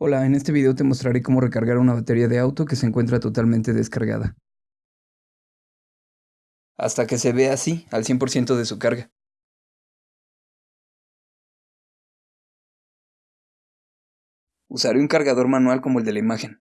Hola, en este video te mostraré cómo recargar una batería de auto que se encuentra totalmente descargada. Hasta que se vea así, al 100% de su carga. Usaré un cargador manual como el de la imagen.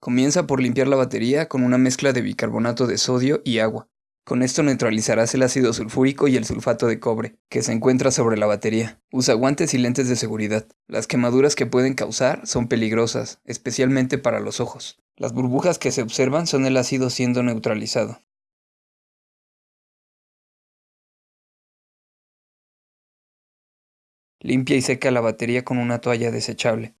Comienza por limpiar la batería con una mezcla de bicarbonato de sodio y agua. Con esto neutralizarás el ácido sulfúrico y el sulfato de cobre, que se encuentra sobre la batería. Usa guantes y lentes de seguridad. Las quemaduras que pueden causar son peligrosas, especialmente para los ojos. Las burbujas que se observan son el ácido siendo neutralizado. Limpia y seca la batería con una toalla desechable.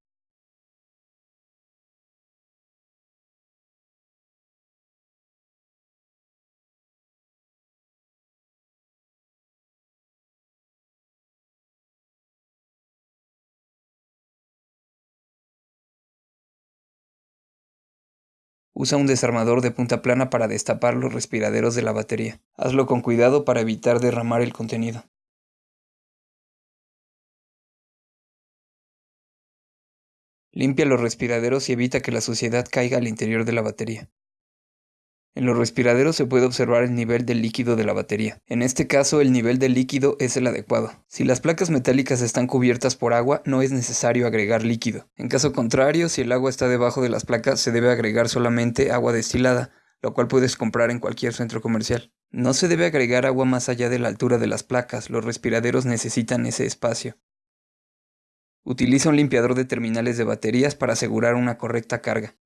Usa un desarmador de punta plana para destapar los respiraderos de la batería. Hazlo con cuidado para evitar derramar el contenido. Limpia los respiraderos y evita que la suciedad caiga al interior de la batería. En los respiraderos se puede observar el nivel del líquido de la batería. En este caso, el nivel del líquido es el adecuado. Si las placas metálicas están cubiertas por agua, no es necesario agregar líquido. En caso contrario, si el agua está debajo de las placas, se debe agregar solamente agua destilada, lo cual puedes comprar en cualquier centro comercial. No se debe agregar agua más allá de la altura de las placas, los respiraderos necesitan ese espacio. Utiliza un limpiador de terminales de baterías para asegurar una correcta carga.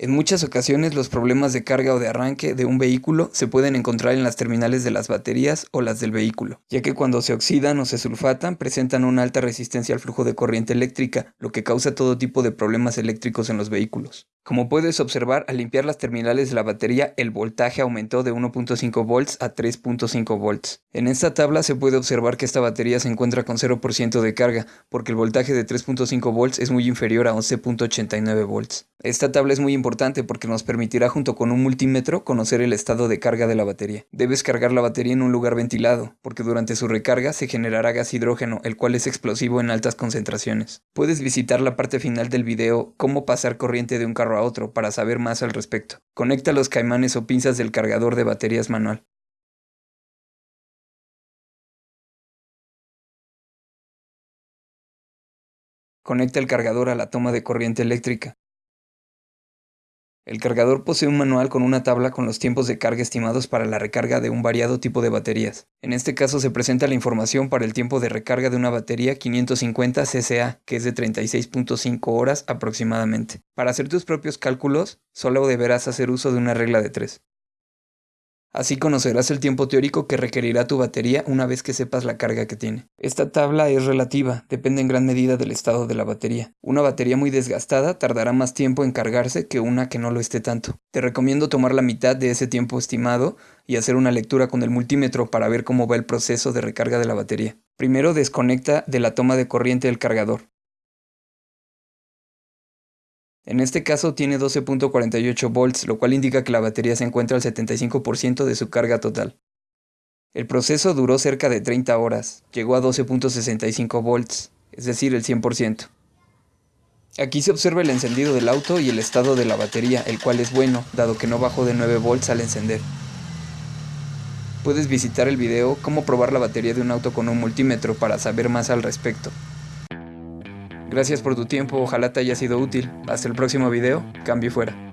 En muchas ocasiones los problemas de carga o de arranque de un vehículo se pueden encontrar en las terminales de las baterías o las del vehículo, ya que cuando se oxidan o se sulfatan presentan una alta resistencia al flujo de corriente eléctrica, lo que causa todo tipo de problemas eléctricos en los vehículos. Como puedes observar, al limpiar las terminales de la batería, el voltaje aumentó de 1.5 volts a 3.5 volts. En esta tabla se puede observar que esta batería se encuentra con 0% de carga, porque el voltaje de 3.5 volts es muy inferior a 11.89 volts. Esta tabla es muy importante porque nos permitirá junto con un multímetro conocer el estado de carga de la batería. Debes cargar la batería en un lugar ventilado, porque durante su recarga se generará gas hidrógeno, el cual es explosivo en altas concentraciones. Puedes visitar la parte final del video Cómo pasar corriente de un carro a otro para saber más al respecto. Conecta los caimanes o pinzas del cargador de baterías manual. Conecta el cargador a la toma de corriente eléctrica. El cargador posee un manual con una tabla con los tiempos de carga estimados para la recarga de un variado tipo de baterías. En este caso se presenta la información para el tiempo de recarga de una batería 550 cca, que es de 36.5 horas aproximadamente. Para hacer tus propios cálculos, solo deberás hacer uso de una regla de 3. Así conocerás el tiempo teórico que requerirá tu batería una vez que sepas la carga que tiene. Esta tabla es relativa, depende en gran medida del estado de la batería. Una batería muy desgastada tardará más tiempo en cargarse que una que no lo esté tanto. Te recomiendo tomar la mitad de ese tiempo estimado y hacer una lectura con el multímetro para ver cómo va el proceso de recarga de la batería. Primero desconecta de la toma de corriente del cargador. En este caso tiene 12.48 volts, lo cual indica que la batería se encuentra al 75% de su carga total. El proceso duró cerca de 30 horas, llegó a 12.65 volts, es decir, el 100%. Aquí se observa el encendido del auto y el estado de la batería, el cual es bueno, dado que no bajó de 9 volts al encender. Puedes visitar el video Cómo probar la batería de un auto con un multímetro para saber más al respecto. Gracias por tu tiempo, ojalá te haya sido útil. Hasta el próximo video, cambio fuera.